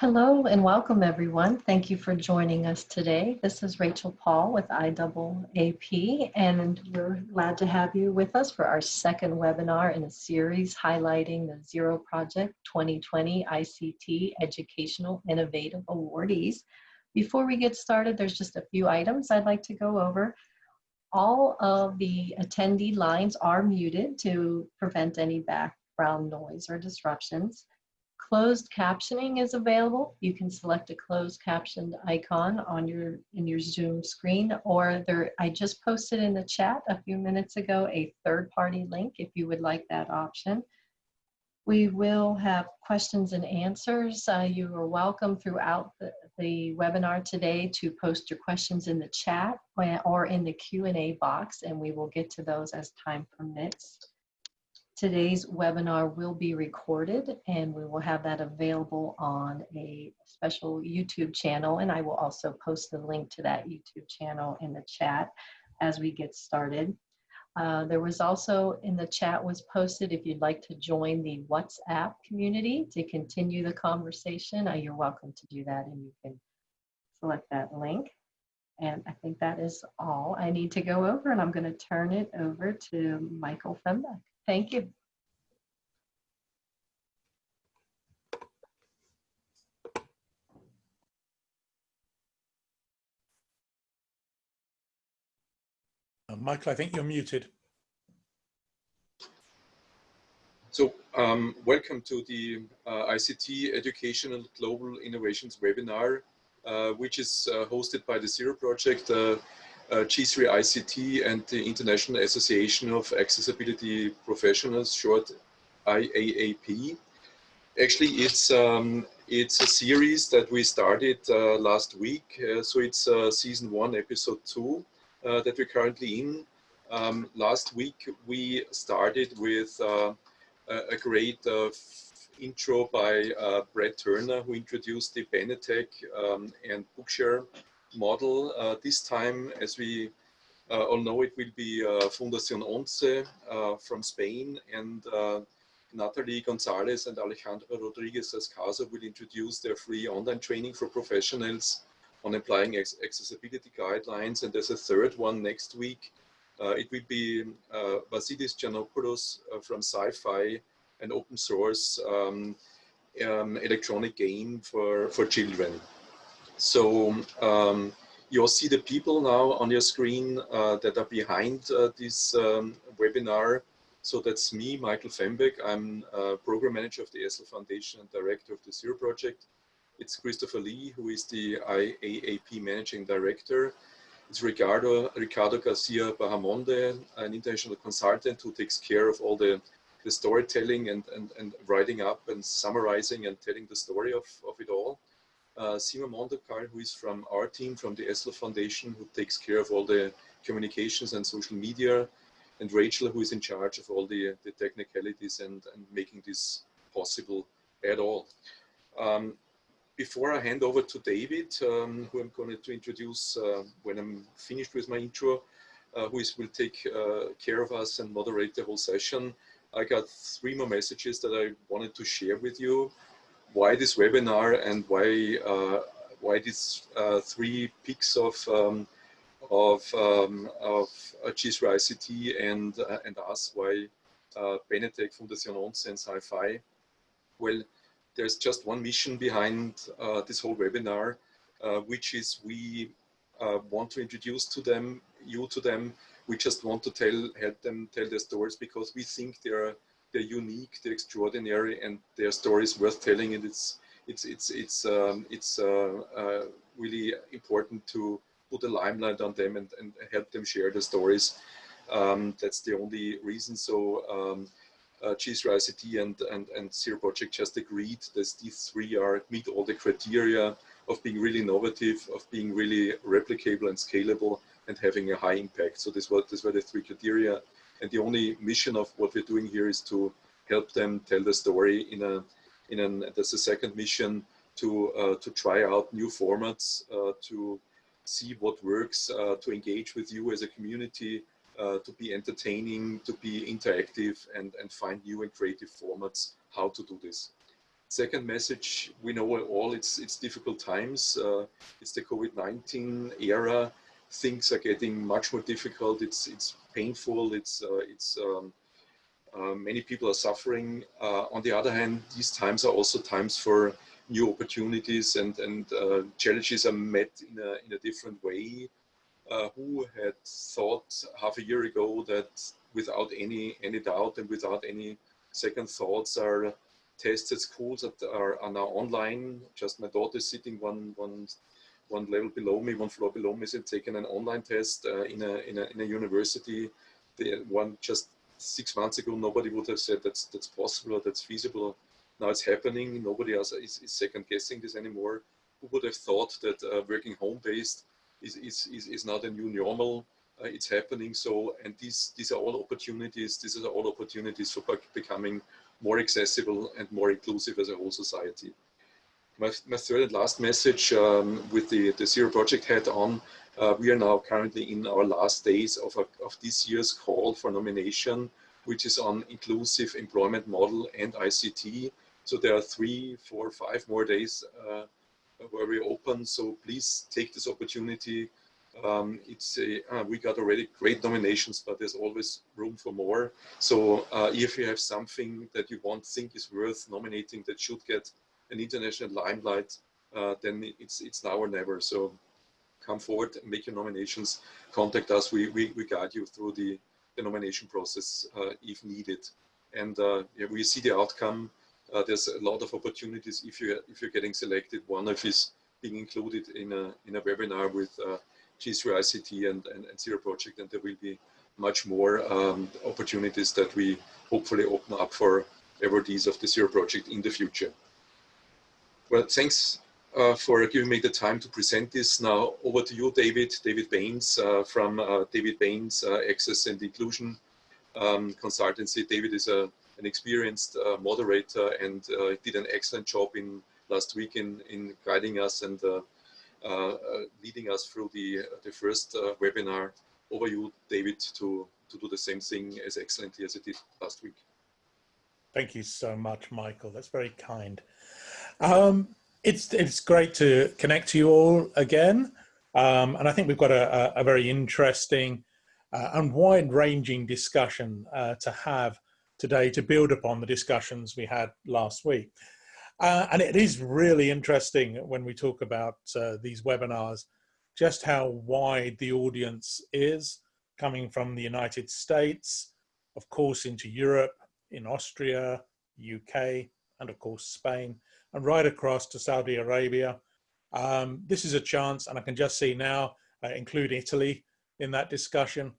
Hello and welcome everyone. Thank you for joining us today. This is Rachel Paul with IAAP and we're glad to have you with us for our second webinar in a series highlighting the Zero Project 2020 ICT Educational Innovative Awardees. Before we get started, there's just a few items I'd like to go over. All of the attendee lines are muted to prevent any background noise or disruptions. Closed captioning is available. You can select a closed captioned icon on your in your Zoom screen or there I just posted in the chat a few minutes ago a third-party link if you would like that option. We will have questions and answers. Uh, you are welcome throughout the, the webinar today to post your questions in the chat or in the Q&A box and we will get to those as time permits. Today's webinar will be recorded and we will have that available on a special YouTube channel and I will also post the link to that YouTube channel in the chat as we get started. Uh, there was also in the chat was posted if you'd like to join the WhatsApp community to continue the conversation, uh, you're welcome to do that and you can select that link. And I think that is all I need to go over and I'm going to turn it over to Michael Fembek. Thank you. Uh, Michael, I think you're muted. So um, welcome to the uh, ICT Educational Global Innovations webinar, uh, which is uh, hosted by the Zero Project, uh, G3 ICT and the International Association of Accessibility Professionals, short IAAP. Actually, it's um, it's a series that we started uh, last week. Uh, so it's uh, season one, episode two uh, that we're currently in. Um, last week, we started with uh, a great intro by Brad Turner, who introduced the Benetech um, and Bookshare model. this time, as we uh, all know it will be uh, Fundación ONCE uh, from Spain and Natalie Gonzalez and Alejandro Rodriguez Ascaso will introduce their free online training for professionals on applying accessibility guidelines. And there's a third one next week. Uh, it will be uh, Vasilis Giannopoulos uh, from SciFY, an open source um, um, electronic game for, for children. So um, you'll see the people now on your screen uh, that are behind uh, this um, webinar. So that's me, Michael Fembek. I'm program manager of the Essl Foundation and director of the Zero Project. It's Christopher Lee, who is the IAAP Managing Director. It's Ricardo, Ricardo Garcia Bahamonde, an international consultant who takes care of all the, the storytelling and, and, and writing up and summarizing and telling the story of, of it all. Uh, Sima Mondokar, who is from our team, from the Essl Foundation, who takes care of all the communications and social media, and Rachel, who is in charge of all the, the technicalities and, and making this possible at all. Um, before I hand over to David, um, who I'm going to introduce uh, when I'm finished with my intro, uh, who is, will take uh, care of us and moderate the whole session, I got three more messages that I wanted to share with you. Why this webinar and why uh, why these uh, three peaks of um, of um, of G3 ICT and uh, and us why Benetech, Fundación ONCE and SciFY. Well, there's just one mission behind uh, this whole webinar, uh, which is we uh, want to introduce to them, you to them. We just want to tell, help them tell their stories because we think they're they're unique, they're extraordinary, and their stories worth telling. And it's it's it's it's um, it's uh, uh, really important to put a limelight on them and, and help them share their stories. Um, that's the only reason. So um, uh, G3 and, and, and Zero Project just agreed that these three are meet all the criteria of being really innovative, of being really replicable and scalable and having a high impact. So this was, this were the three criteria. And the only mission of what we're doing here is to help them tell the story in a, in an, that's the second mission to, uh, to try out new formats, uh, to see what works, uh, to engage with you as a community, uh, to be entertaining, to be interactive and, and find new and creative formats how to do this. Second message, we know all it's, it's difficult times. Uh, it's the COVID-19 era. Things are getting much more difficult. It's, it's painful. It's, uh, it's um, uh, many people are suffering. Uh, on the other hand, these times are also times for new opportunities and, and challenges are met in a, in a different way. Who had thought half a year ago that without any, any doubt and without any second thoughts are tests at schools that are, are now online. Just my daughter is sitting one, one, one level below me, one floor below me, is taking an online test uh, in, a, in, a, in a university. The one just six months ago, nobody would have said that's that's possible or that's feasible. Now it's happening. Nobody else is, is second guessing this anymore. Who would have thought that uh, working home based is, is, is, is not a new normal? Uh, it's happening. So, and these these are all opportunities. These are all opportunities for becoming more accessible and more inclusive as a whole society. My, my third and last message um, with the, the Zero Project head on uh, we are now currently in our last days of, a, of this year's call for nomination, which is on inclusive employment model and ICT. So there are three, four, five more days uh, where we open. So please take this opportunity. Um, it's a, uh, we got already great nominations, but there's always room for more. So uh, if you have something that you want, think is worth nominating that should get an international limelight, uh, then it's it's now or never. So come forward make your nominations, contact us. We, we, we guide you through the, the nomination process uh, if needed. And uh, yeah, we see the outcome. Uh, there's a lot of opportunities if you're, if you're getting selected. One of is being included in a, in a webinar with uh, G3ICT and, and, and, Zero Project, and there will be much more um, opportunities that we hopefully open up for awardees of the Zero Project in the future. Well, thanks uh, for giving me the time to present this. Now over to you, David, David Banes uh, from uh, David Banes uh, Access and Inclusion um, Consultancy. David is a, an experienced uh, moderator and uh, did an excellent job in last week in, in guiding us and leading us through the, the first webinar. Over to you, David, to, to do the same thing as excellently as it did last week. Thank you so much, Michael. That's very kind. Um, it's it's great to connect to you all again, um, and I think we've got a, a, very interesting uh, and wide-ranging discussion uh, to have today to build upon the discussions we had last week. Uh, and it is really interesting when we talk about uh, these webinars, just how wide the audience is coming from the United States, of course into Europe, in Austria, UK, and of course Spain, and right across to Saudi Arabia. Um, this is a chance, and I can just see now, uh, include Italy in that discussion.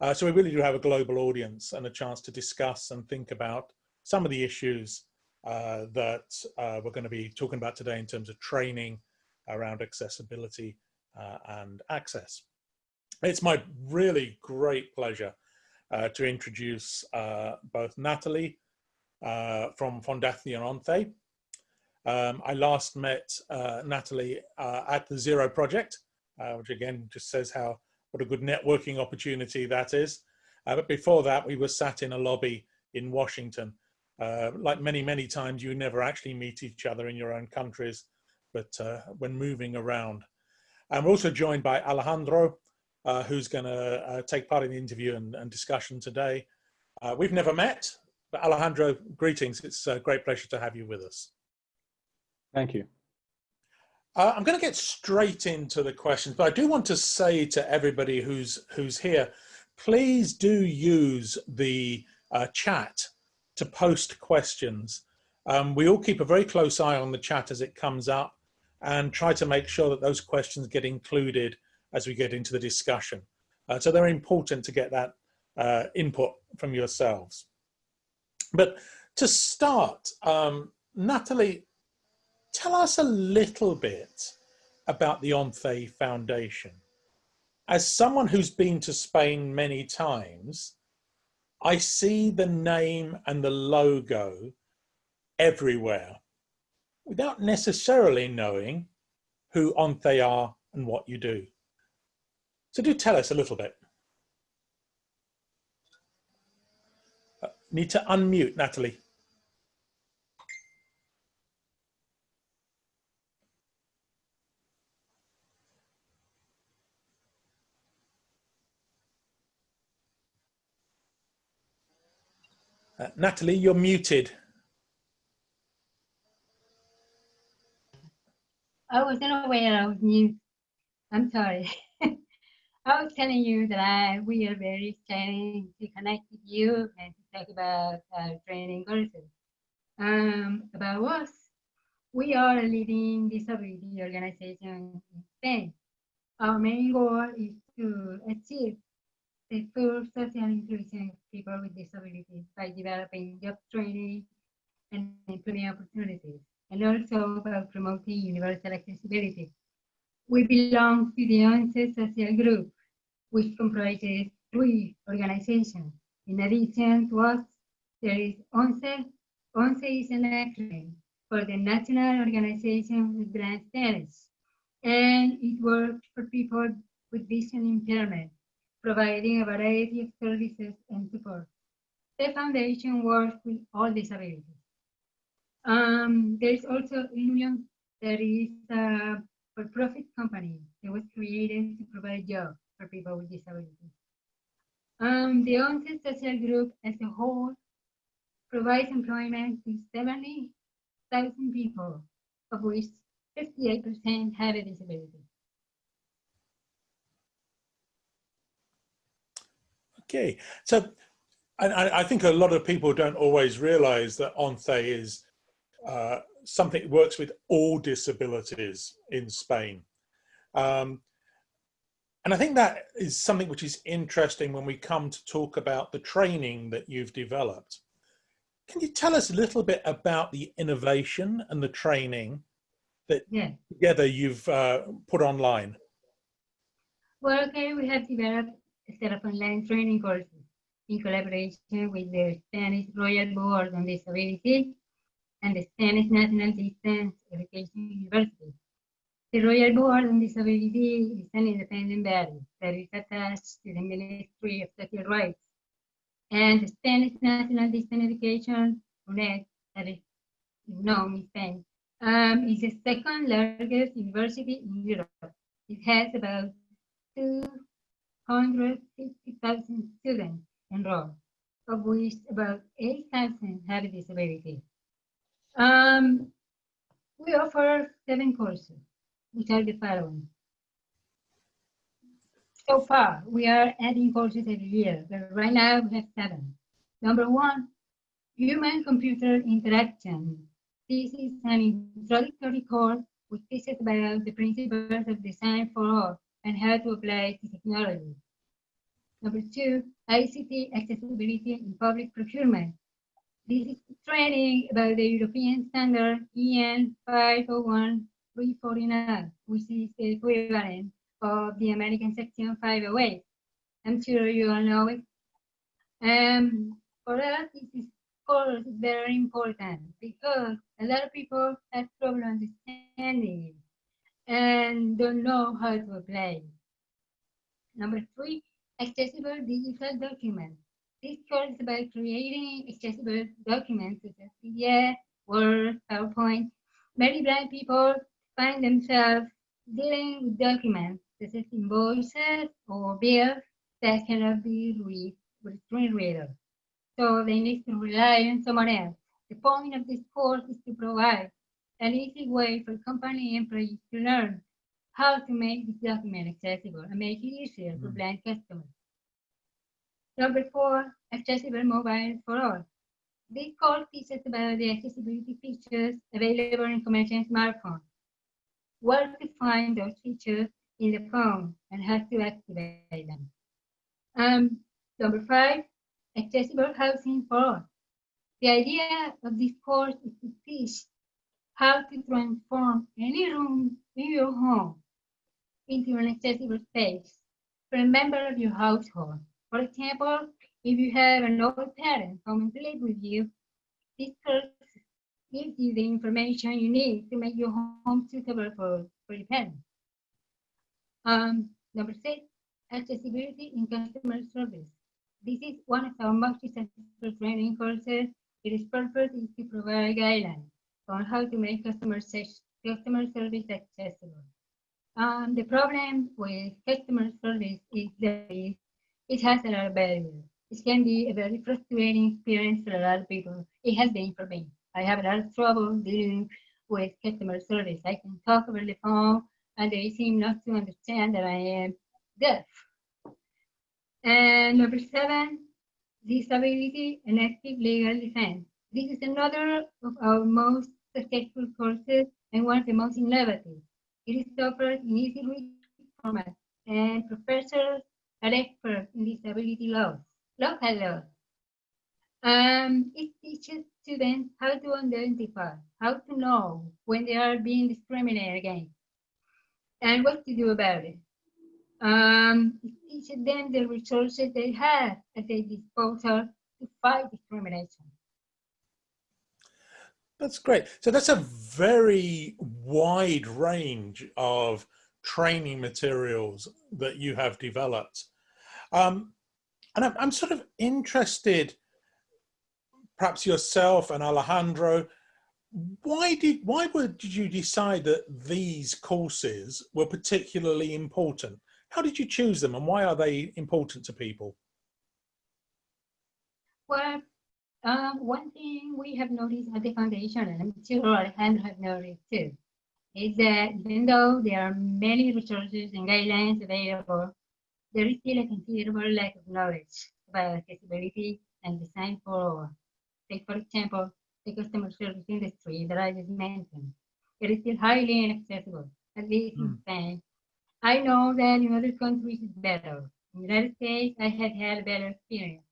Uh, so we really do have a global audience and a chance to discuss and think about some of the issues uh, that uh, we're going to be talking about today in terms of training around accessibility uh, and access. It's my really great pleasure uh, to introduce both Natalie from Fundación ONCE, um, I last met uh, Natalie uh, at the Zero Project, uh, which again just says how what a good networking opportunity that is. Uh, but before that, we were sat in a lobby in Washington. Uh, like many, many times, you never actually meet each other in your own countries, but uh, when moving around. And we're also joined by Alejandro, who's going to take part in the interview and, and discussion today. we've never met, but Alejandro, greetings. It's a great pleasure to have you with us. Thank you. Uh, I'm going to get straight into the questions, but I do want to say to everybody who's who's here, please do use the uh, chat to post questions. Um, we all keep a very close eye on the chat as it comes up and try to make sure that those questions get included as we get into the discussion. Uh, so they're important to get that uh, input from yourselves. But to start, um, Natalie, tell us a little bit about the ONCE Foundation. As someone who's been to Spain many times, I see the name and the logo everywhere without necessarily knowing who ONTHE are and what you do. So do tell us a little bit. Uh, need to unmute, Natalie. Natalie, you're muted. I wasn't aware was mute. I'm sorry. I was telling you that I we are very excited to connect with you and to talk about uh, training courses. Um, about us, we are a leading disability organization in Spain. Our main goal is to achieve the full social inclusion of people with disabilities by developing job training and employment opportunities, and also by promoting universal accessibility. We belong to the ONCE social group, which comprises three organizations. In addition to us, there is ONCE. ONCE is an acronym for the National Organization with Blind Status, and it works for people with vision impairment, providing a variety of services and support. The foundation works with all disabilities. Um, there is also Ilunion, there is a for-profit company that was created to provide jobs for people with disabilities. Um, the ONCE social group as a whole provides employment to 70,000 people, of which 58% have a disability. Okay, so I, I think a lot of people don't always realize that ONCE is uh, something that works with all disabilities in Spain. Um, and I think that is something which is interesting when we come to talk about the training that you've developed. Can you tell us a little bit about the innovation and the training that yeah. together you've uh, put online? Well, okay, we have developed set of online training courses in collaboration with the Spanish Royal Board on Disability and the Spanish National Distance Education University. The Royal Board on Disability is an independent body that is attached to the Ministry of Social Rights. And the Spanish National Distance Education, UNED, that is known in Spain, um, is the second largest university in Europe. It has about 250,000 students enrolled, of which about 8,000 have a disability. Um, we offer seven courses, which are the following. So far, we are adding courses every year, but right now we have seven. Number one, human-computer interaction. This is an introductory course which teaches about the principles of design for all and how to apply to technology. Number two, ICT accessibility in public procurement. This is training about the European standard EN 501-349, which is the equivalent of the American Section 508. I'm sure you all know it. Um, for us, this is course is very important because a lot of people have trouble understanding and don't know how to apply. Number three, accessible digital documents. This course is about creating accessible documents such as PDF, Word, PowerPoint. Many blind people find themselves dealing with documents such as invoices or bills that cannot be read with screen reader. So they need to rely on someone else. The point of this course is to provide an easy way for company employees to learn how to make this document accessible and make it easier for blind customers. Number four, accessible mobile for all. This course teaches about the accessibility features available in commercial smartphones, where to find those features in the phone, and how to activate them. Um, number five, accessible housing for all. The idea of this course is to teach how to transform any room in your home into an accessible space for a member of your household. For example, if you have an old parent coming to live with you, this course gives you the information you need to make your home suitable for, for your parent. Um, number six, accessibility in customer service. This is one of our most successful training courses. Its purpose is to provide guidelines on how to make customer, customer service accessible. Um, the problem with customer service is that it has a lot of barriers. it can be a very frustrating experience for a lot of people. It has been for me. I have a lot of trouble dealing with customer service. I can talk over the phone and they seem not to understand that I am deaf. And number seven, disability and active legal defense. This is another of our most successful courses and one of the most innovative. It is offered in easy read format and professors are experts in disability laws, local laws. Um, it teaches students how to identify, how to know when they are being discriminated against, and what to do about it. Um, it teaches them the resources they have at their disposal to fight discrimination. That's great. So that's a very wide range of training materials that you have developed. Um, and I'm, I'm sort of interested, perhaps yourself and Alejandro, why did why were, did you decide that these courses were particularly important? How did you choose them and why are they important to people? Well, um, one thing we have noticed at the foundation, and I'm sure Alejandro have noticed too, is that even though there are many resources and guidelines available, there is still a considerable lack of knowledge about accessibility and design for all. Take, for example, the customer service industry that I just mentioned. It is still highly inaccessible, at least in Mm. Spain. I know that in other countries it's better. In the United States, I have had a better experience,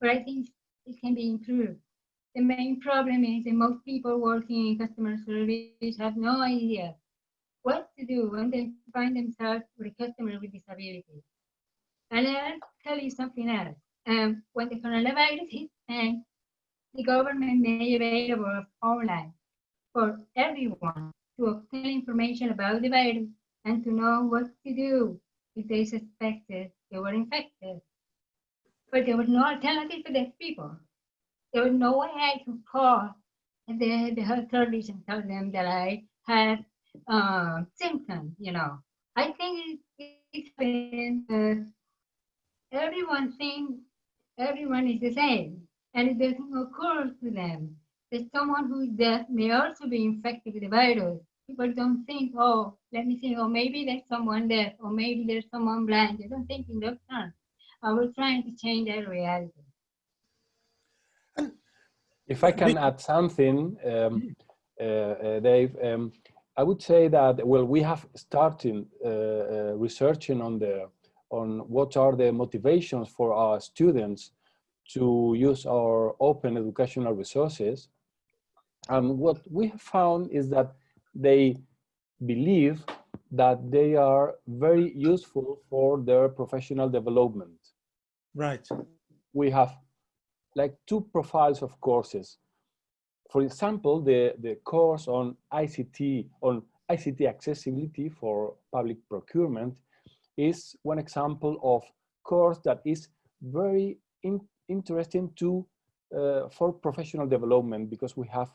but I think it can be improved. The main problem is that most people working in customer service have no idea what to do when they find themselves with a customer with disability. And I'll tell you something else. Um, when the coronavirus hit Spain, the government made available online for everyone to obtain information about the virus and to know what to do if they suspected they were infected. But there was no alternative for these people. There was no way I could call the, the service and tell them that I had uh, symptoms, you know. I think it, it's been, uh, everyone thinks everyone is the same, and it doesn't occur to them that someone who is deaf may also be infected with the virus. People don't think, oh, let me see, oh, maybe there's someone deaf, or maybe there's someone blind. They don't think in those terms. Uh, we're trying to change that reality. If I can add something, um, uh, uh, Dave, um, I would say that well, we have started uh, uh, researching on the on what are the motivations for our students to use our open educational resources, and what we have found is that they believe that they are very useful for their professional development Right. we have like two profiles of courses. For example, the, the course on ICT, on ICT accessibility for public procurement is one example of course that is very in, interesting to uh, for professional development because we have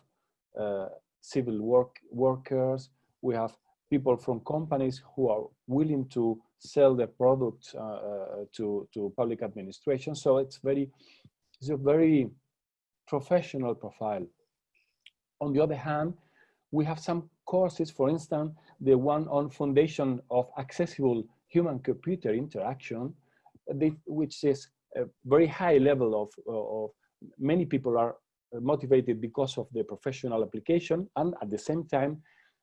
uh, civil work workers, we have people from companies who are willing to sell their product uh, uh, to, to public administration. So it's very, it's a very professional profile. On the other hand, we have some courses, for instance, the one on foundation of accessible human-computer interaction, which is a very high level of, of many people are motivated because of the professional application and at the same time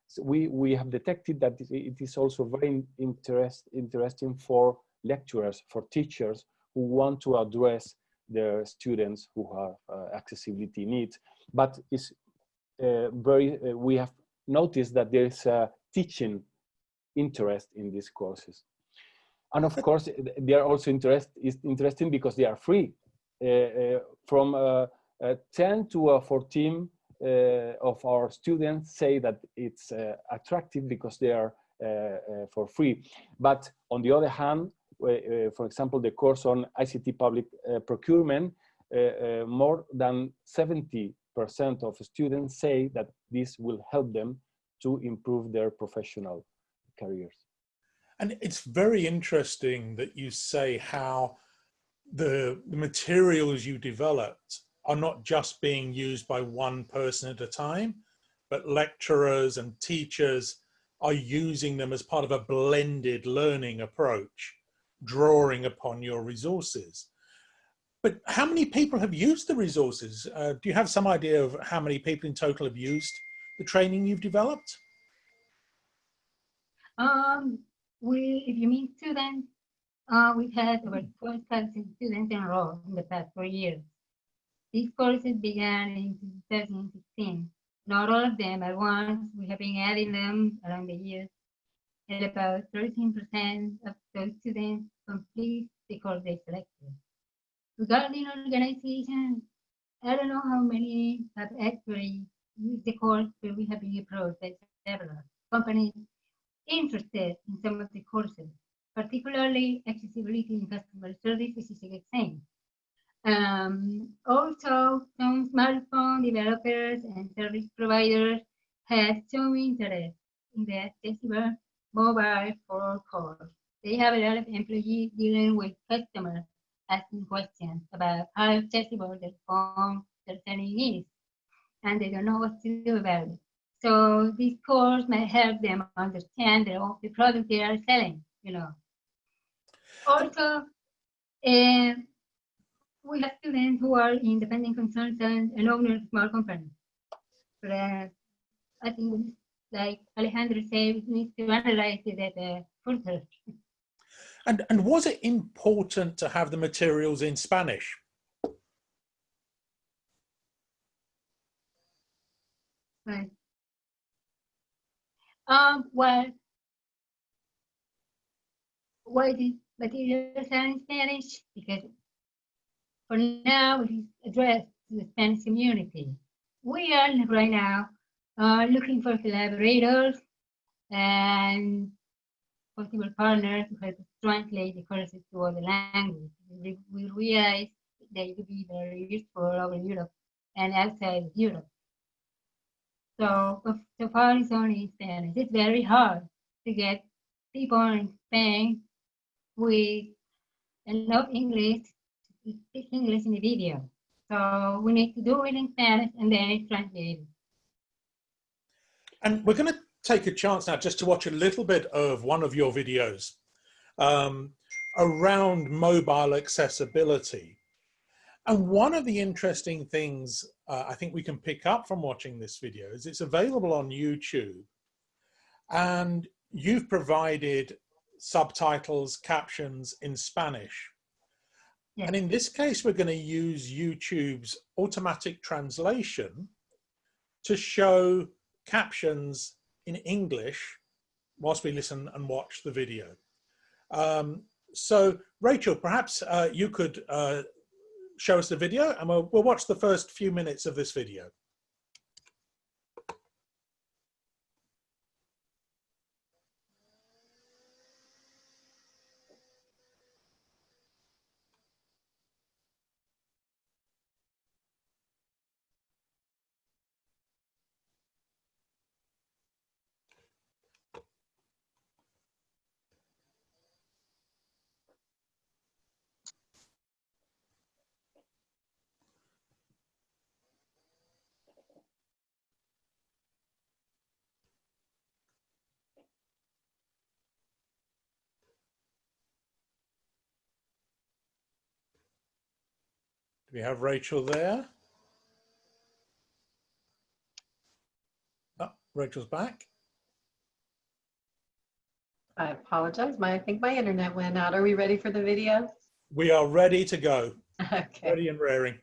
so we, we have detected that it is also very interest, interesting for lecturers, for teachers who want to address their students who have uh, accessibility needs. But it's uh, very, uh, we have noticed that there is a teaching interest in these courses. And of course, they are also interest, is interesting because they are free. Uh, uh, from uh, 10 to 14 uh, Uh, of our students say that it's uh, attractive because they are uh, uh for free. But on the other hand, uh, for example, the course on ICT public procurement, more than 70% of students say that this will help them to improve their professional careers. And it's very interesting that you say how the, the materials you developed are not just being used by one person at a time, but lecturers and teachers are using them as part of a blended learning approach, drawing upon your resources. But how many people have used the resources? Uh, do you have some idea of how many people in total have used the training you've developed? Um, we, if you mean students, uh, we've had over 12,000 students enrolled in the past four years. These courses began in 2016. Not all of them at once. We have been adding them along the years. And about 13% of those students complete the course they selected. Regarding organizations, I don't know how many have actually used the course, but we have been approached by several companies interested in some of the courses, particularly accessibility in customer service, which is a good thing. Um, also, some smartphone developers and service providers have shown interest in the accessible mobile phone course. They have a lot of employees dealing with customers asking questions about how accessible the phone their setting is, and they don't know what to do about it. So this course may help them understand the, the product they are selling, you know. Also, uh, we have students who are independent consultants and owners of small companies. But uh, I think, like Alejandro said, we need to analyze it at a further. And, and was it important to have the materials in Spanish? Right. Um, well, why did materials are in Spanish? Because for now, it is addressed to the Spanish community. We are right now uh, looking for collaborators and possible partners to help translate the courses to other languages. We, realize they could be very useful over Europe and outside Europe. So, so far it's only in Spanish. It's very hard to get people in Spain with enough English speak English in the video. So we need to do it in Spanish and then it's translated. And we're going to take a chance now just to watch a little bit of one of your videos um, around mobile accessibility. And one of the interesting things uh, I think we can pick up from watching this video is it's available on YouTube and you've provided subtitles, captions in Spanish. And in this case, we're going to use YouTube's automatic translation to show captions in English whilst we listen and watch the video. Um, so Rachel, perhaps uh, you could uh, show us the video and we'll, we'll watch the first few minutes of this video. Do we have Rachel there? Oh, Rachel's back. I apologize. My, I think my internet went out. Are we ready for the video? We are ready to go. Okay. Ready and raring.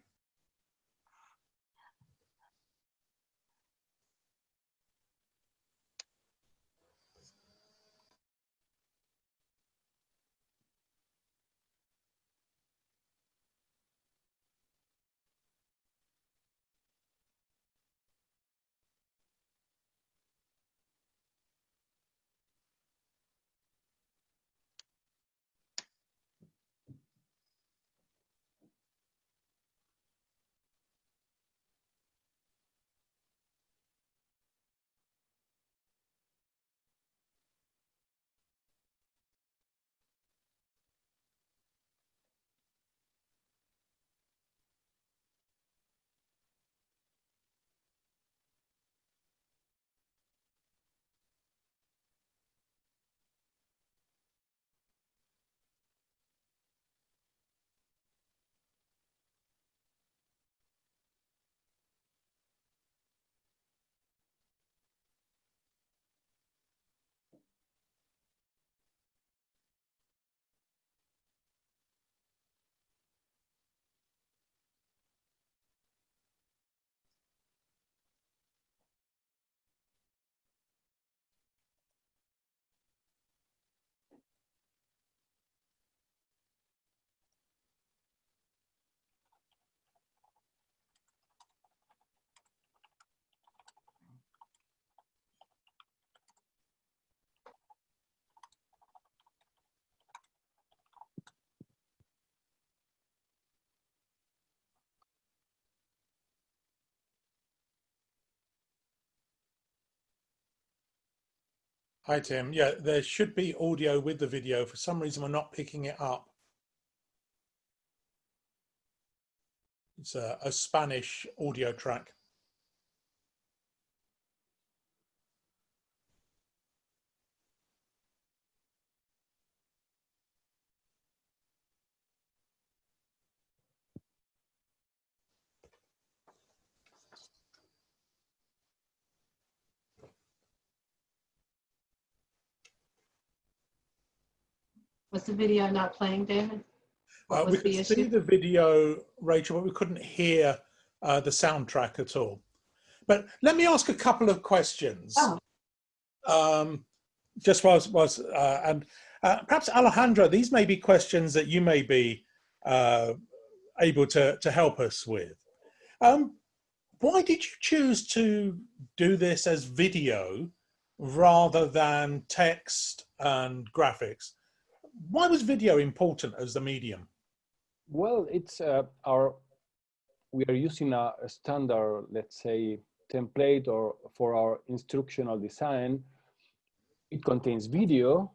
Hi, Tim. Yeah, there should be audio with the video. For some reason, we're not picking it up. It's a, a Spanish audio track. Was the video not playing, David? Was we the could see the video, Rachel, but we couldn't hear uh, the soundtrack at all. But let me ask a couple of questions. Oh. Um, just was was uh, and uh, perhaps Alejandra, these may be questions that you may be uh, able to to help us with. Um, why did you choose to do this as video rather than text and graphics? Why was video important as the medium? Well, it's uh, our, we are using a, a standard, let's say, template or for our instructional design. It contains video.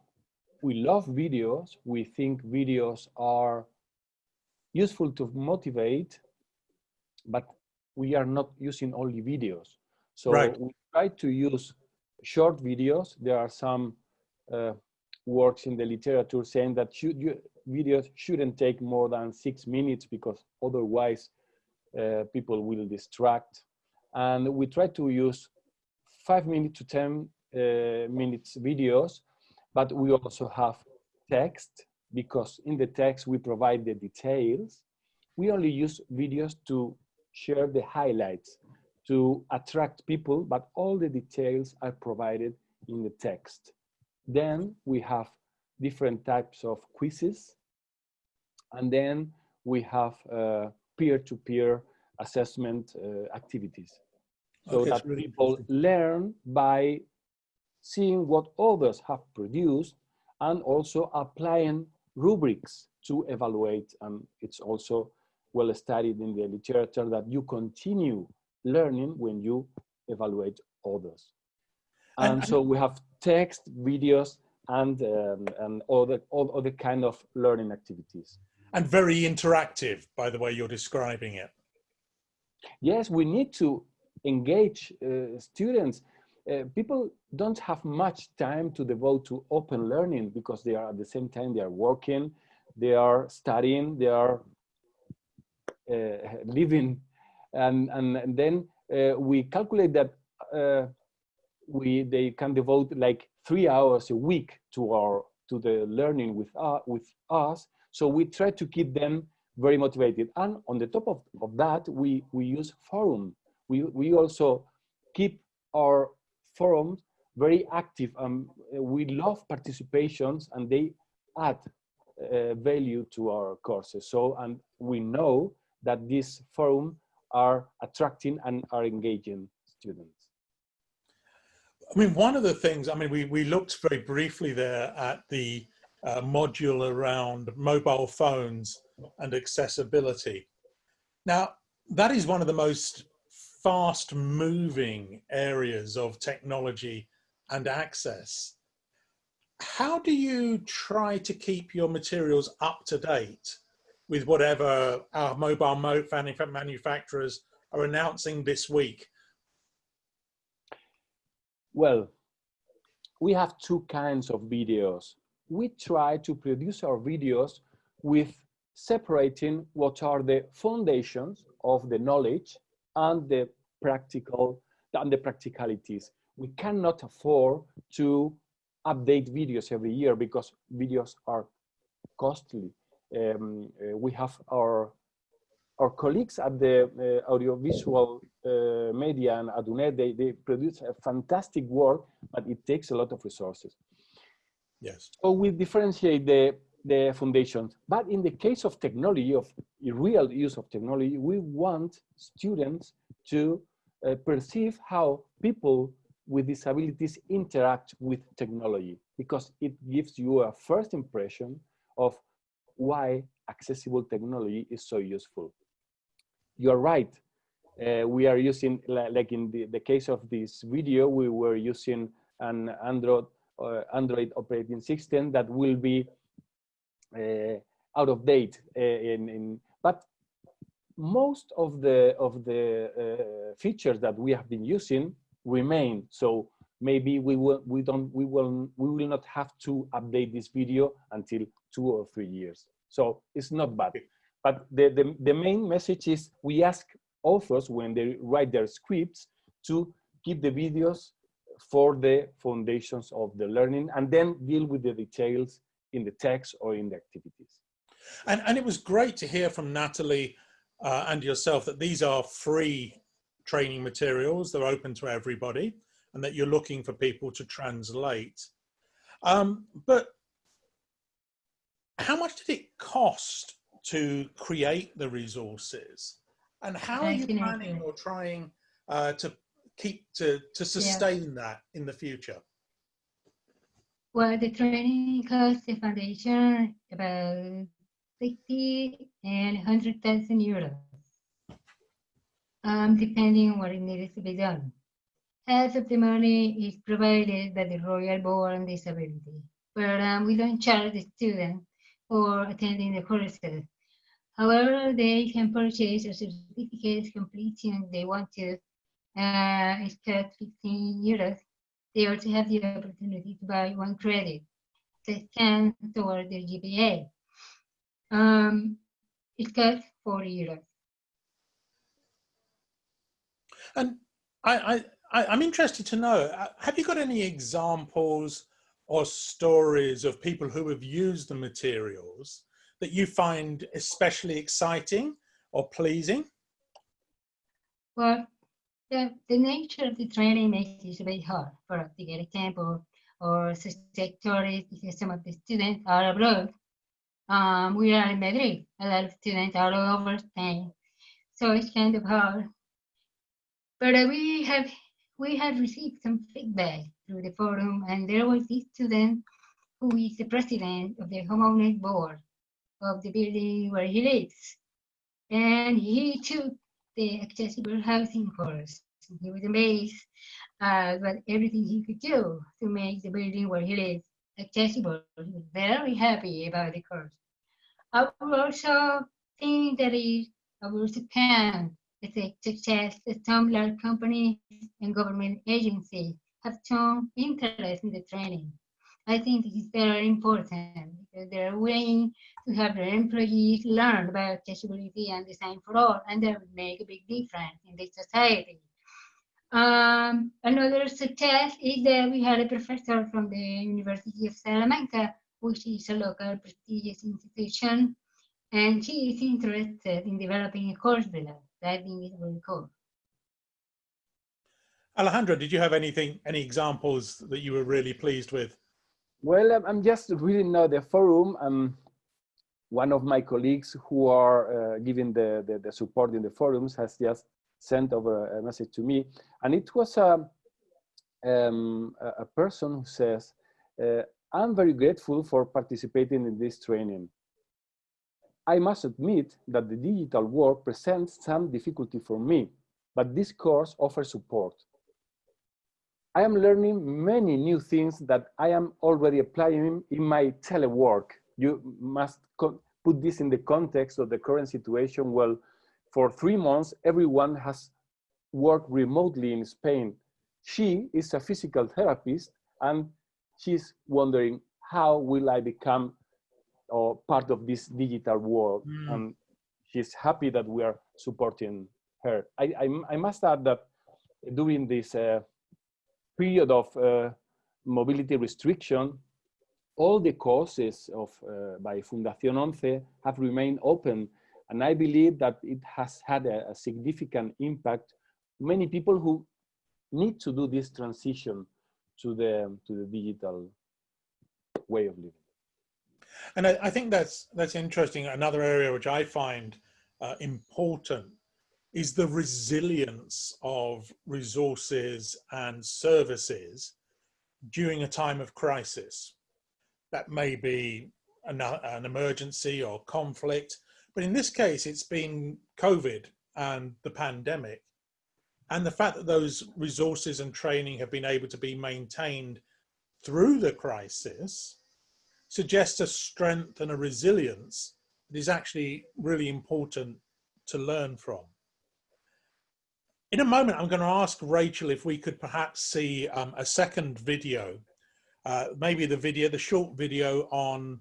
We love videos. We think videos are useful to motivate, but we are not using only videos. So Right. we try to use short videos. There are some uh, works in the literature saying that should you, videos shouldn't take more than six minutes because otherwise uh, people will distract. And we try to use five minutes to 10 uh, minutes videos, but we also have text because in the text we provide the details. We only use videos to share the highlights to attract people, but all the details are provided in the text. Then we have different types of quizzes. And then we have uh, peer-to-peer assessment uh, activities. So Okay, that really people learn by seeing what others have produced and also applying rubrics to evaluate. And it's also well studied in the literature that you continue learning when you evaluate others. And- And, so we have text, videos, and um, and other all other kind of learning activities. and very interactive by the way you're describing it Yes, we need to engage uh, students. Uh, people don't have much time to devote to open learning because they are at the same time they are working, they are studying, they are uh, living, and and, and then uh, we calculate that uh, we they can devote like three hours a week to our to the learning with uh, with us. So we try to keep them very motivated. And on the top of, of that, we, we use forum. We, we also keep our forums very active. and we love participations and they add uh, value to our courses. So, and we know that these forums are attracting and are engaging students. I mean one of the things i mean we, we looked very briefly there at the uh, module around mobile phones and accessibility. Now that is one of the most fast moving areas of technology and access. How do you try to keep your materials up to date with whatever our mobile mo- manu- manufacturers are announcing this week Well, we have two kinds of videos. We try to produce our videos with separating what are the foundations of the knowledge and the practical and the practicalities. We cannot afford to update videos every year because videos are costly. Um, uh, we have our our colleagues at the uh, audiovisual uh, media and UNED, they, they produce a fantastic work, but it takes a lot of resources. yes So we differentiate the, the foundations. But in the case of technology, of real use of technology, we want students to uh, perceive how people with disabilities interact with technology, because it gives you a first impression of why accessible technology is so useful. You're right. Uh, we are using, like in the, the case of this video, we were using an Android uh, Android operating system that will be uh, out of date. Uh, in, in, but most of the of the uh, features that we have been using remain. So maybe we will we don't we will we will not have to update this video until two or three years. So it's not bad. But the, the, the main message is we ask authors when they write their scripts to keep the videos for the foundations of the learning and then deal with the details in the text or in the activities. And, and it was great to hear from Natalie uh, and yourself that these are free training materials. They're open to everybody and that you're looking for people to translate. Um, but how much did it cost to create the resources? And how are you planning or trying uh, to keep to, to sustain yeah. that in the future? Well, the training cost the foundation about 60 and 100,000 euros, um, depending on what it needs to be done. Half of the money is provided by the Royal Board on Disability, but um, we don't charge the student for attending the courses. However, they can purchase a certificate completing they want to. Uh, it's cost 15 euros. They also have the opportunity to buy one credit that counts toward their GPA. Um, it costs 40 euros. And I, I, I'm interested to know, uh, have you got any examples or stories of people who have used the materials that you find especially exciting or pleasing? Well, the, the nature of the training makes it very hard. For to get example, or such stories some of the students are abroad. Um, we are in Madrid. A lot of students are all over Spain, so it's kind of hard. But uh, we have we have received some feedback through the forum, and there was this student who is the president of the homeowners board of the building where he lives. And he took the accessible housing course. He was amazed at everything he could do to make the building where he lives accessible. He was very happy about the course. I would also think that it, would also count as a success that some large companies and government agencies have shown interest in the training. I think this is very important because they're willing to have their employees learn about accessibility and design for all, and that would make a big difference in the society. Um, another success is that we had a professor from the University of Salamanca, which is a local prestigious institution, and she is interested in developing a course us. I think is really cool. Alejandro, did you have anything, any examples that you were really pleased with? Well, I'm just reading now the forum. Um, one of my colleagues who are uh, giving the, the, the, support in the forums has just sent over a message to me. And it was a, um, a person who says, uh, I'm very grateful for participating in this training. I must admit that the digital world presents some difficulty for me, but this course offers support. I am learning many new things that I am already applying in my telework. You must put this in the context of the current situation. Well, for three months, everyone has worked remotely in Spain. She is a physical therapist and she's wondering, how will I become uh, part of this digital world? Mm. And she's happy that we are supporting her. I, I, I must add that during this uh, period of uh, mobility restriction, all the courses of uh, by Fundación ONCE have remained open. And I believe that it has had a, a significant impact. Many people who need to do this transition to the, to the digital way of living. And I, I think that's, that's interesting. Another area which I find uh, important is the resilience of resources and services during a time of crisis. That may be an, an, emergency or conflict, but in this case, it's been COVID and the pandemic. And the fact that those resources and training have been able to be maintained through the crisis suggests a strength and a resilience that is actually really important to learn from. In a moment, I'm going to ask Rachel if we could perhaps see um, a second video, uh, maybe the video, the short video on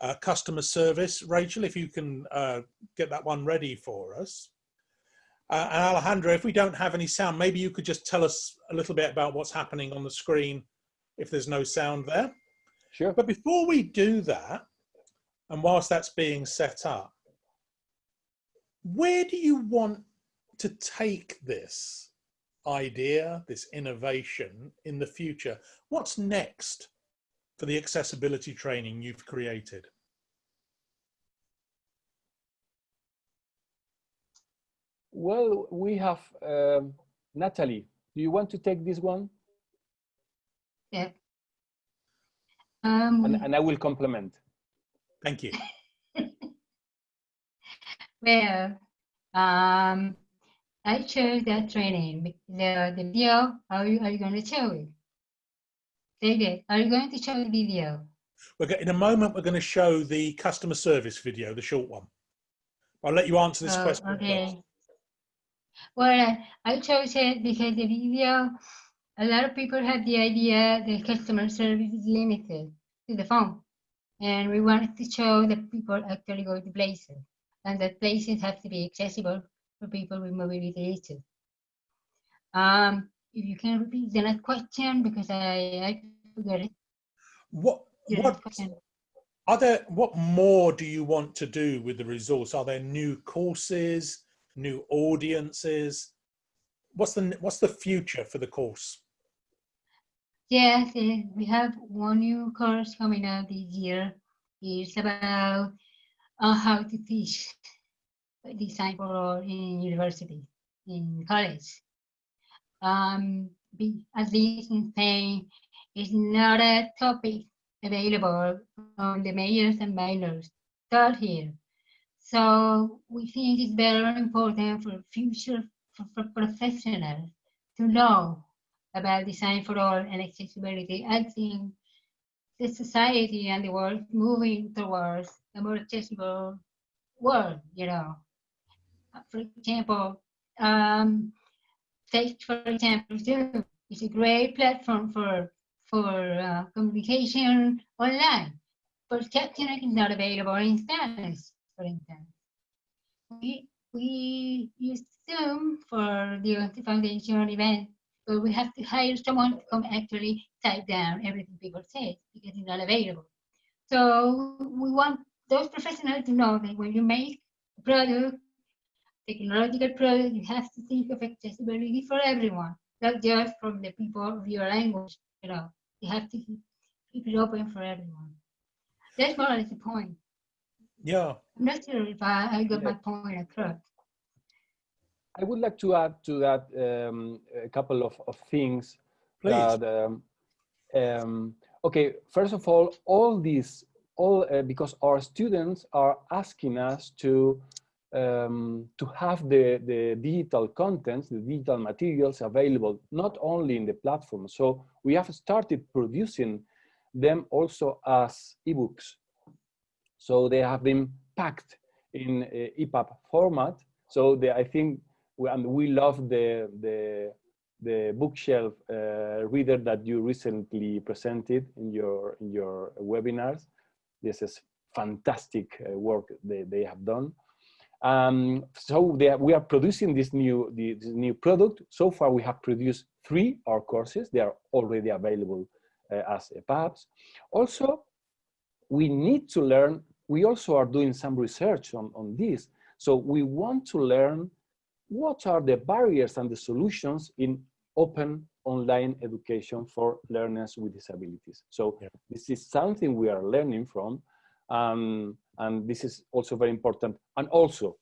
uh, customer service. Rachel, if you can uh, get that one ready for us. Uh, and Alejandro, if we don't have any sound, maybe you could just tell us a little bit about what's happening on the screen if there's no sound there. Sure. But before we do that, and whilst that's being set up, where do you want to take this idea, this innovation in the future? What's next for the accessibility training you've created? Well, we have um, Natalie. Do you want to take this one? Yeah. Um, And, and I will complement. Thank you. well, um, I chose that training. The, the video, are you, are you going to show it? David, are you going to show the video? We're go- in a moment, we're going to show the customer service video, the short one. I'll let you answer this Oh, question okay. first. Well, I, I chose it because the video, a lot of people have the idea that customer service is limited to the phone. And we wanted to show that people actually go to places and that places have to be accessible for people with mobility issues. Um, if you can repeat the next question because I, I forgot it. What, what, are there, what more do you want to do with the resource? Are there new courses, new audiences? What's the, what's the future for the course? Yes, eh, we have one new course coming out this year. It's about uh, how to teach design for in university, in college. Um, at least in Spain, it's not a topic available on the majors and minors taught here. So we think it's very important for future for, for professionals to know about design for all and accessibility. I think the society and the world moving towards a more accessible world, you know. For example, um, take for example, Zoom is a great platform for for uh, communication online, but captioning is not available in Spanish, for instance. We, we use Zoom for the foundation event but we have to hire someone to come actually type down everything people say because it's not available. So we want those professionals to know that when you make a product, technological product, you have to think of accessibility for everyone, not just from the people of your language. You know, you have to keep, keep it open for everyone. That's more or less the point. Yeah, I'm not sure if I, I got Yeah. my point across. I would like to add to that um, a couple of, of things please. that um, um, okay first of all all these all uh, because our students are asking us to um, to have the the digital contents the digital materials available not only in the platform so we have started producing them also as ebooks so they have been packed in uh, EPUB format so they, I think we, and we love the the the Bookshare uh, reader that you recently presented in your in your webinars. This is fantastic uh, work they, they have done. Um, so they are, we are producing this new the, this new product. So far, we have produced three our courses. They are already available uh, as EPUBs. Also, we need to learn. We also are doing some research on on this. So we want to learn what are the barriers and the solutions in open online education for learners with disabilities. So Yeah. this is something we are learning from, um, and this is also very important. And also,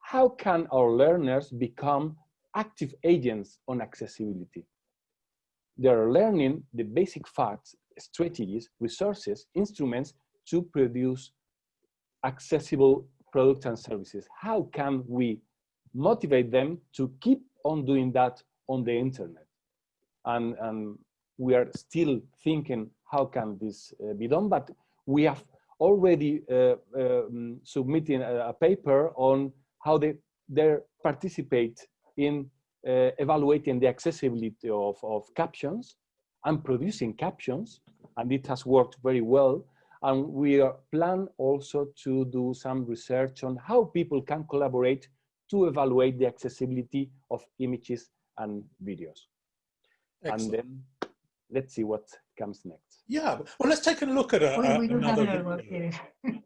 how can our learners become active agents on accessibility? They are learning the basic facts, strategies, resources, instruments to produce accessible products and services. How can we motivate them to keep on doing that on the internet. And, and we are still thinking how can this uh, be done, but we have already uh, um, submitting a, a, paper on how they, they participate in uh, evaluating the accessibility of, of captions and producing captions, and it has worked very well. And we are plan also to do some research on how people can collaborate to evaluate the accessibility of images and videos. Excellent. And then let's see what comes next. Yeah, well, let's take a look at a, we, we another video.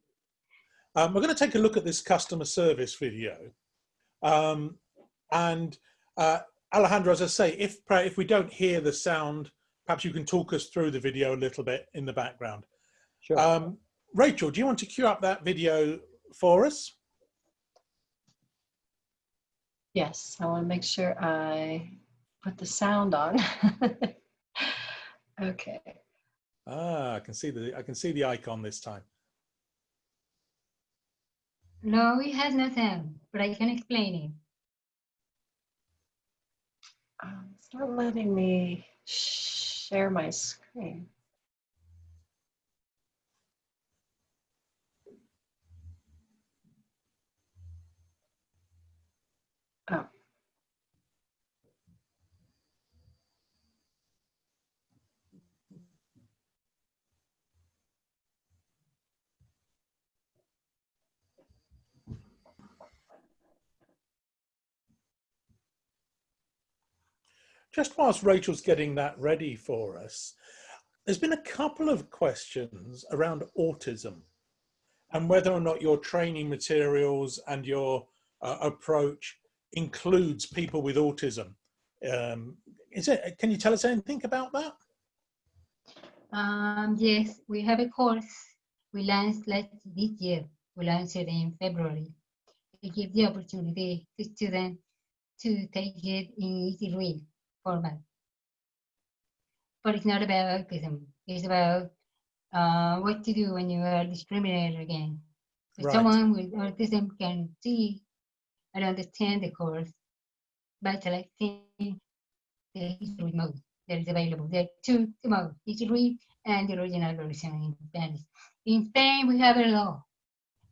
um, we're going to take a look at this customer service video. Um, and uh, Alejandro, as I say, if, if we don't hear the sound, perhaps you can talk us through the video a little bit in the background. Sure. Um, Rachel, do you want to cue up that video for us? Yes, I want to make sure I put the sound on. okay. Ah, I can see the I can see the icon this time. No, it has nothing, but I can explain it. Um, it's not letting me share my screen. Just whilst Rachel's getting that ready for us, there's been a couple of questions around autism and whether or not your training materials and your uh, approach includes people with autism. Um, is it, can you tell us anything about that? Um, yes, we have a course we launched last this year. We launched it in February. It gives the opportunity to students to take it in easy read format. But it's not about autism. It's about uh, what to do when you are discriminated against. So right. Someone with autism can see and understand the course by selecting the history mode that is available. There are two, two modes, easy read and the original version in Spanish. In Spain, we have a law,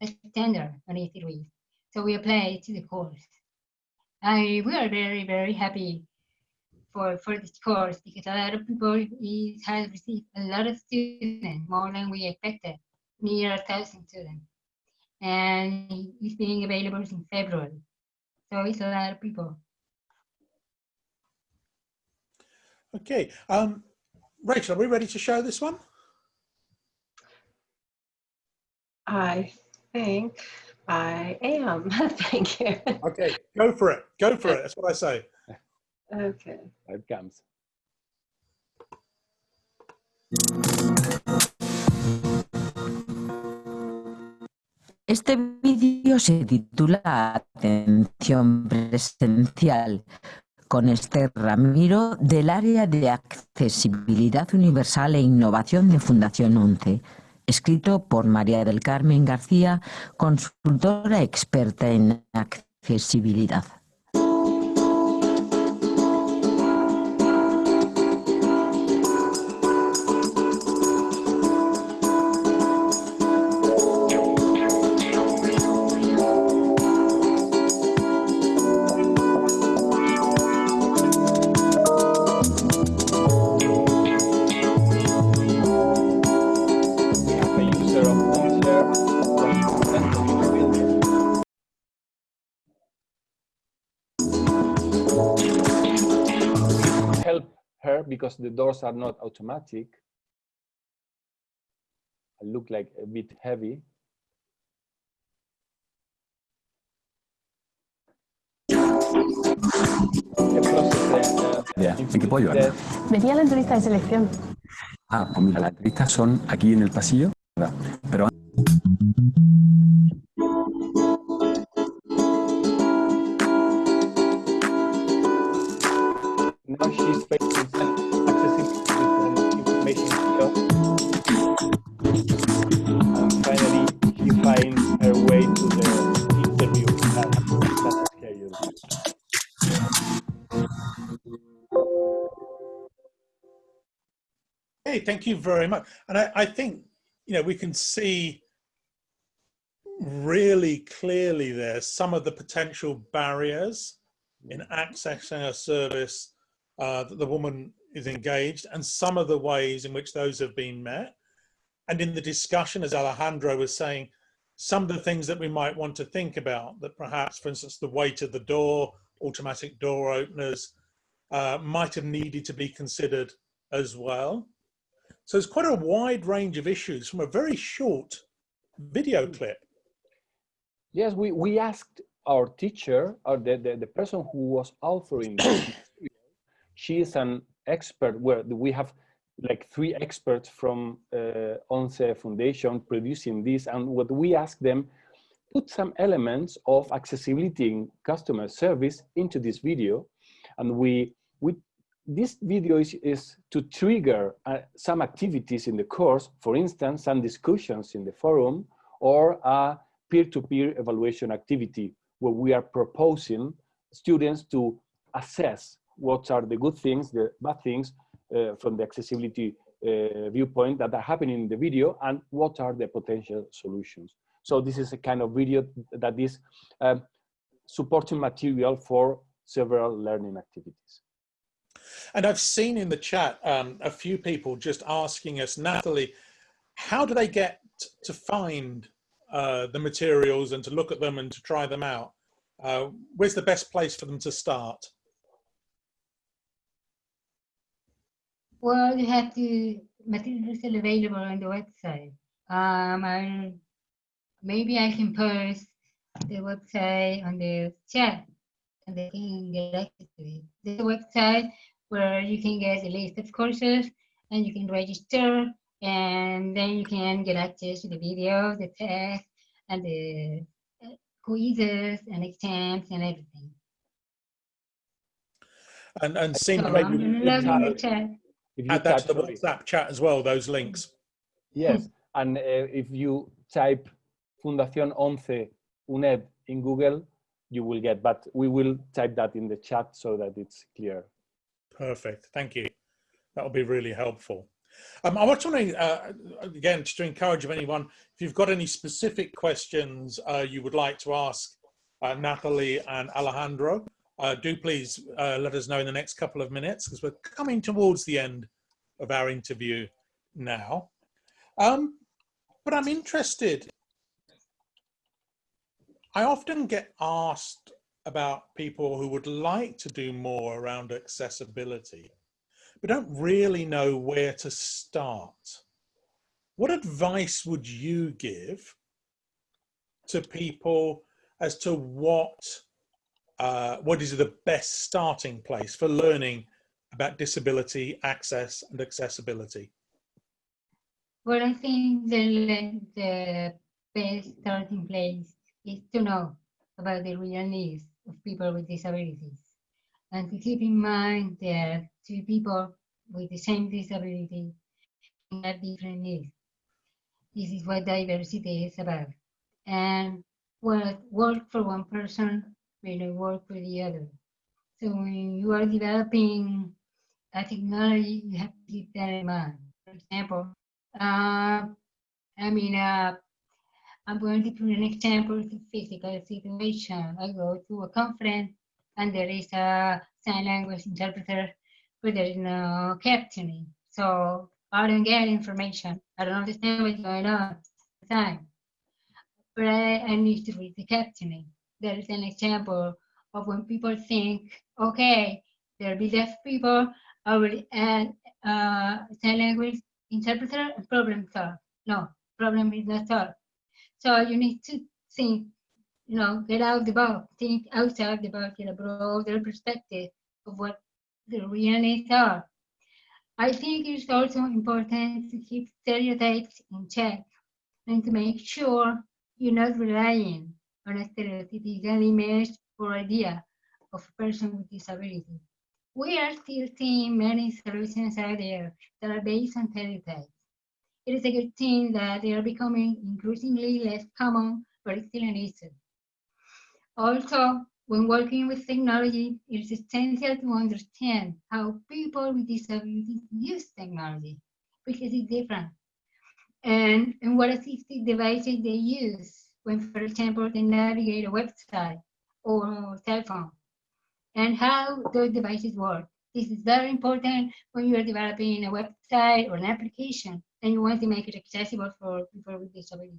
a standard on easy read. So we apply it to the course. I, we are very, very happy for, for this course because a lot of people it has received a lot of students, more than we expected, near a thousand students. And it's being available in February. So it's a lot of people. Okay. Um, Rachel, are we ready to show this one? I think I am. Thank you. Okay, go for it. Go for it. That's what I say. Okay. It comes. Este vídeo se titula Atención presencial con Esther Ramiro del área de accesibilidad universal e innovación de Fundación 11, escrito por María del Carmen García, consultora experta en accesibilidad. The doors are not automatic, I look like a bit heavy. ¿En qué puedo ayudar? Venía la entrevista de selección. Ah, pues mira, las entrevistas son aquí en el pasillo, pero now she's facing Okay, thank you very much. And I, I think, you know, we can see really clearly there some of the potential barriers in accessing a service uh, that the woman is engaged and some of the ways in which those have been met. And in the discussion, as Alejandro was saying, some of the things that we might want to think about that perhaps, for instance, the weight of the door, automatic door openers, uh, might have needed to be considered as well. So it's quite a wide range of issues from a very short video clip. Yes, we, we asked our teacher, or the, the, the person who was authoring this she is an expert where we have like three experts from uh, ONCE Foundation producing this. And what we ask them, put some elements of accessibility in customer service into this video. And we, we this video is, is to trigger uh, some activities in the course, for instance, some discussions in the forum or a peer-to-peer -peer evaluation activity where we are proposing students to assess what are the good things, the bad things uh, from the accessibility uh, viewpoint that are happening in the video and what are the potential solutions. So this is a kind of video that is uh, supporting material for several learning activities. And I've seen in the chat um, a few people just asking us, Natalie, how do they get to find uh, the materials and to look at them and to try them out? Uh, where's the best place for them to start? Well, you have to materials are available on the website. Um, I maybe I can post the website on the chat and they can get access to it. There's a website where you can get a list of courses and you can register and then you can get access to the videos, the tests, and the uh, quizzes and exams and everything. And and seem so maybe the chat. add that to the WhatsApp chat as well, those links. Yes, and uh, if you type Fundación ONCE UNED in Google, you will get, but we will type that in the chat so that it's clear. Perfect, thank you. That will be really helpful. Um, I want to, uh, again, just to encourage anyone, if you've got any specific questions uh, you would like to ask uh, Natalie and Alejandro, uh, do please uh, let us know in the next couple of minutes because we're coming towards the end of our interview now. Um, but I'm interested, I often get asked about people who would like to do more around accessibility, but don't really know where to start. What advice would you give to people as to what uh, what is the best starting place for learning about disability, access and accessibility? Well, I think the, the best starting place is to know about the real needs of people with disabilities and to keep in mind that two people with the same disability have different needs. This is what diversity is about. And what work for one person may work for the other. So when you are developing a technology, you have to keep that in mind. For example, uh, I mean, uh, I'm going to put an example of a physical situation. I go to a conference and there is a sign language interpreter, but there is no captioning. So I don't get information. I don't understand what's going on at the time. But I, I need to read the captioning there is an example of when people think, okay, there'll be deaf people, I will add uh, sign language interpreter and problem solved. No, problem is not solved. So you need to think, you know, get out the box, think outside the box, get a broader perspective of what the real needs are. I think it's also important to keep stereotypes in check and to make sure you're not relying on a stereotypical image or idea of a person with disability. We are still seeing many solutions out there that are based on stereotypes. It is a good thing that they are becoming increasingly less common, but it's still an issue. Also, when working with technology, it is essential to understand how people with disabilities use technology. because it's different. And, and what assistive devices they use when, for example, they navigate a website or cell phone, and how those devices work. This is very important when you are developing a website or an application and you want to make it accessible for people with disabilities.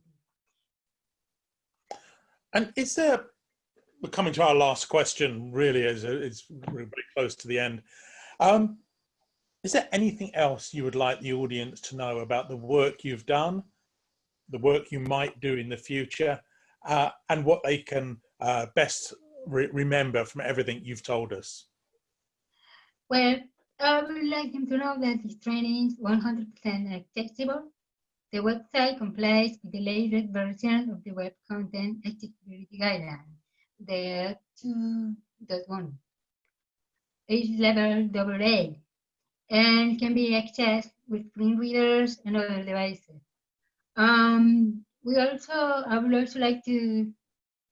And is there, we're coming to our last question, really, as it's very close to the end. Um, is there anything else you would like the audience to know about the work you've done, the work you might do in the future, uh, and what they can uh, best re remember from everything you've told us? Well, I would like them to know that this training is 100% accessible. The website complies with the latest version of the Web Content Accessibility Guidelines, the 2.1, age level AA, and can be accessed with screen readers and other devices. Um, we also, I would also like to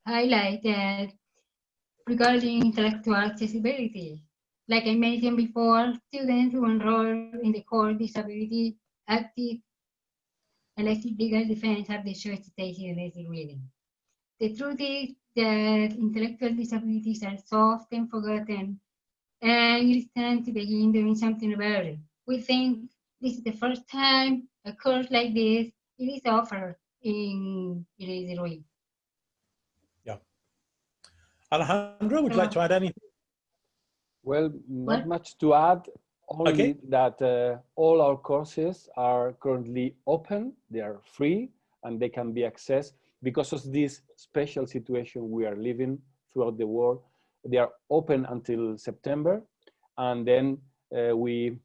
highlight that regarding intellectual accessibility, like I mentioned before, students who enroll in the core disability active elective legal defense have the choice to take easy reading. The truth is that intellectual disabilities are so often forgotten and it is time to begin doing something about it. We think this is the first time a course like this it is offered in Easy Read. Yeah. Alejandro, would you like to add anything? Well, not What? much to add, only Okay. that uh, all our courses are currently open, they are free, and they can be accessed because of this special situation we are living throughout the world. They are open until September, and then uh, we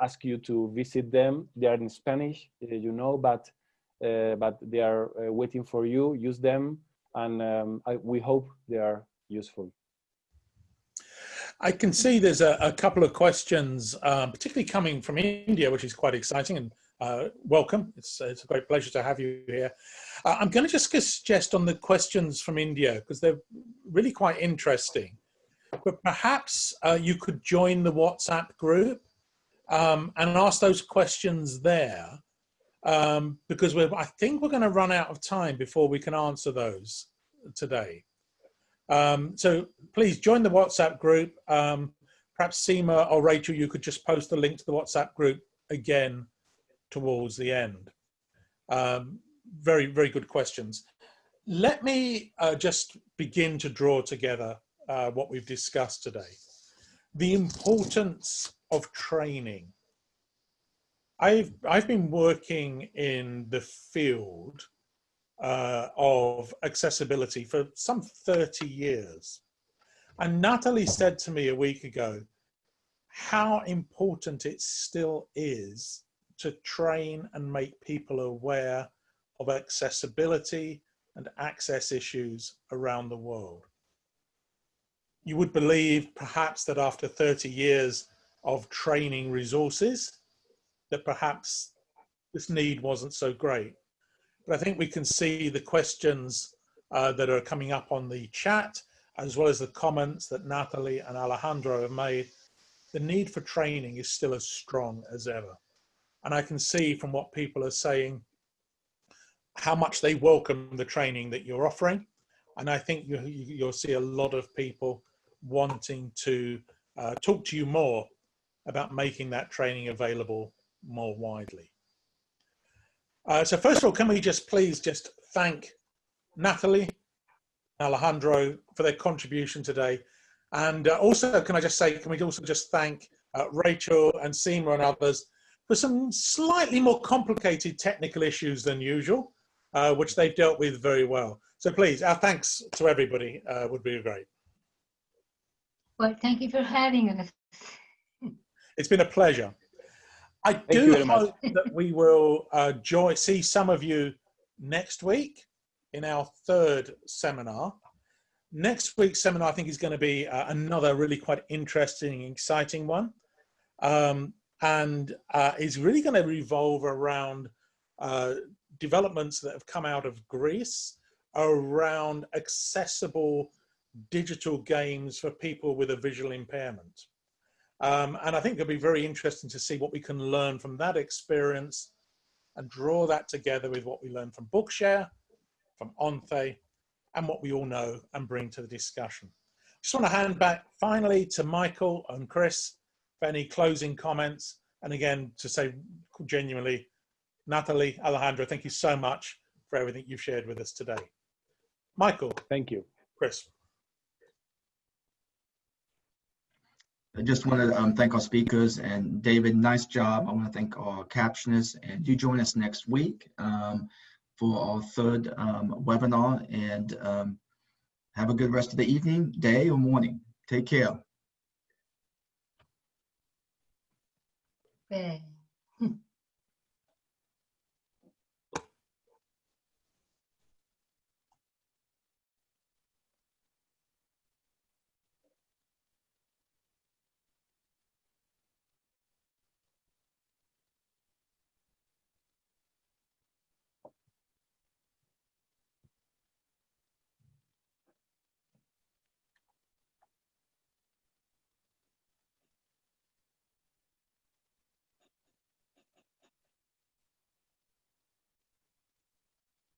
ask you to visit them. They are in Spanish, uh, you know, but uh, but they are uh, waiting for you. Use them, and um, I, we hope they are useful. I can see there's a, a couple of questions, um, particularly coming from India, which is quite exciting and uh, welcome. It's, it's a great pleasure to have you here. Uh, I'm going to just suggest on the questions from India, because they're really quite interesting, but perhaps uh, you could join the WhatsApp group um, and ask those questions there, um, because I think we're going to run out of time before we can answer those today. Um, so please join the WhatsApp group. Um, perhaps Seema or Rachel, you could just post the link to the WhatsApp group again towards the end. Um, very, very good questions. Let me uh, just begin to draw together uh, what we've discussed today. The importance of training. I've, I've been working in the field uh, of accessibility for some 30 years. And Natalie said to me a week ago how important it still is to train and make people aware of accessibility and access issues around the world. You would believe perhaps that after 30 years of training resources, that perhaps this need wasn't so great. But I think we can see the questions uh, that are coming up on the chat, as well as the comments that Natalie and Alejandro have made. The need for training is still as strong as ever. And I can see from what people are saying how much they welcome the training that you're offering. And I think you, you'll see a lot of people wanting to uh, talk to you more about making that training available more widely. Uh, so first of all, can we just please just thank Natalie, Alejandro for their contribution today. And uh, also, can I just say, can we also just thank uh, Rachel and Seema and others for some slightly more complicated technical issues than usual, uh, which they've dealt with very well. So please, our thanks to everybody uh, would be great. Well, thank you for having us. It's been a pleasure. I Thank do hope that we will uh, join, see some of you next week in our third seminar. Next week's seminar, I think, is going to be uh, another really quite interesting, exciting one. Um, and uh, is really going to revolve around uh, developments that have come out of Greece around accessible digital games for people with a visual impairment. Um, and I think it'll be very interesting to see what we can learn from that experience and draw that together with what we learned from Bookshare, from ONCE, and what we all know and bring to the discussion. Just want to hand back finally to Michael and Chris for any closing comments. And again, to say genuinely, Natalie, Alejandro, thank you so much for everything you've shared with us today. Michael, Thank you. Chris. I just want to um, thank our speakers and David, nice job. I want to thank our captionists and do join us next week um, for our third um, webinar and um, have a good rest of the evening, day or morning. Take care. Okay.